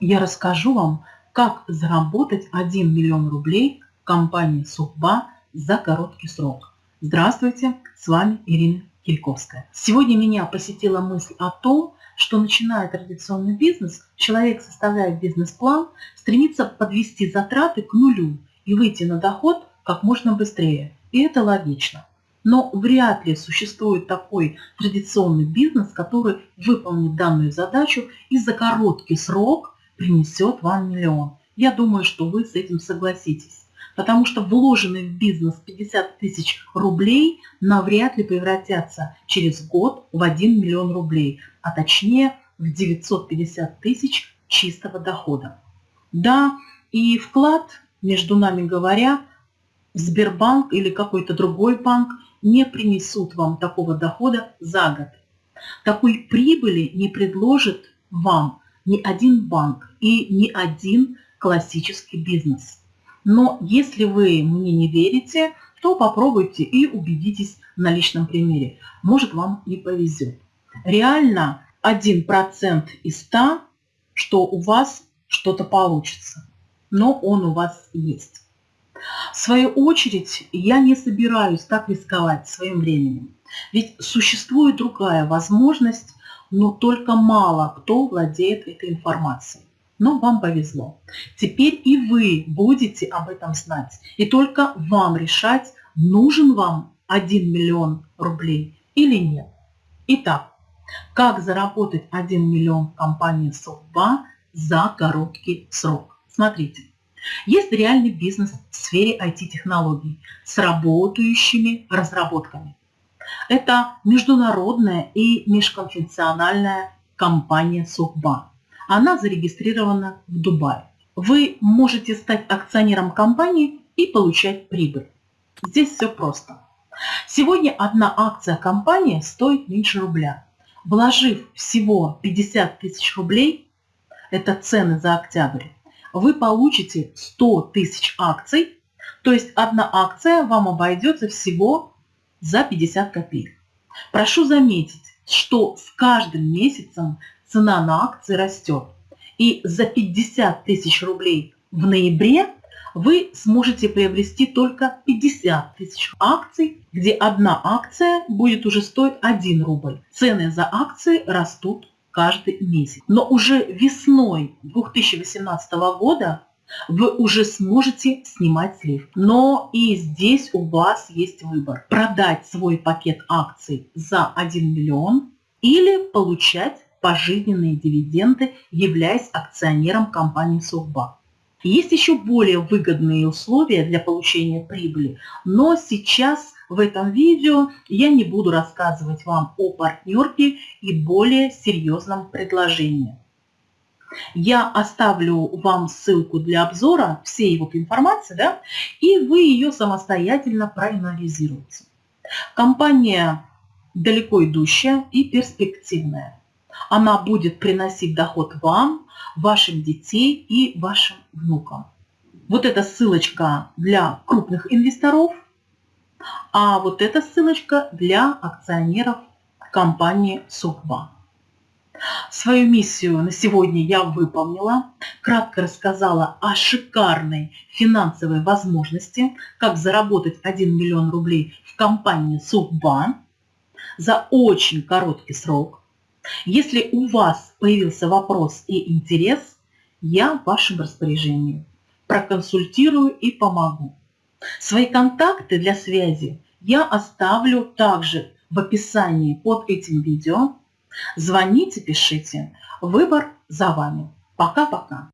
я расскажу вам, как заработать 1 миллион рублей в компании Сухба за короткий срок. Здравствуйте, с вами Ирина Кильковская. Сегодня меня посетила мысль о том, что начиная традиционный бизнес, человек составляет бизнес-план, стремится подвести затраты к нулю и выйти на доход как можно быстрее. И это логично. Но вряд ли существует такой традиционный бизнес, который выполнит данную задачу и за короткий срок принесет вам миллион. Я думаю, что вы с этим согласитесь. Потому что вложенные в бизнес 50 тысяч рублей навряд ли превратятся через год в 1 миллион рублей, а точнее в 950 тысяч чистого дохода. Да, и вклад, между нами говоря, Сбербанк или какой-то другой банк не принесут вам такого дохода за год. Такой прибыли не предложит вам ни один банк и ни один классический бизнес. Но если вы мне не верите, то попробуйте и убедитесь на личном примере. Может вам и повезет. Реально 1% из 100, что у вас что-то получится. Но он у вас есть. В свою очередь, я не собираюсь так рисковать своим временем. Ведь существует другая возможность, но только мало кто владеет этой информацией. Но вам повезло. Теперь и вы будете об этом знать. И только вам решать, нужен вам 1 миллион рублей или нет. Итак, как заработать 1 миллион в компании Софтба за короткий срок? Смотрите. Есть реальный бизнес в сфере IT-технологий с работающими разработками. Это международная и межконфессиональная компания Сухба. Она зарегистрирована в Дубае. Вы можете стать акционером компании и получать прибыль. Здесь все просто. Сегодня одна акция компании стоит меньше рубля. Вложив всего 50 тысяч рублей, это цены за октябрь, вы получите 100 тысяч акций, то есть одна акция вам обойдется всего за 50 копеек. Прошу заметить, что с каждым месяцем цена на акции растет. И за 50 тысяч рублей в ноябре вы сможете приобрести только 50 тысяч акций, где одна акция будет уже стоить 1 рубль. Цены за акции растут каждый месяц. Но уже весной 2018 года вы уже сможете снимать слив. Но и здесь у вас есть выбор. Продать свой пакет акций за 1 миллион или получать пожизненные дивиденды, являясь акционером компании Совбанк. Есть еще более выгодные условия для получения прибыли, но сейчас в этом видео я не буду рассказывать вам о партнерке и более серьезном предложении. Я оставлю вам ссылку для обзора всей вот информации, да, и вы ее самостоятельно проанализируете. Компания далеко идущая и перспективная. Она будет приносить доход вам, вашим детей и вашим внукам. Вот эта ссылочка для крупных инвесторов, а вот эта ссылочка для акционеров компании Сухба. Свою миссию на сегодня я выполнила, кратко рассказала о шикарной финансовой возможности, как заработать 1 миллион рублей в компании Сухба за очень короткий срок. Если у вас появился вопрос и интерес, я в вашем распоряжении. Проконсультирую и помогу. Свои контакты для связи я оставлю также в описании под этим видео. Звоните, пишите. Выбор за вами. Пока-пока.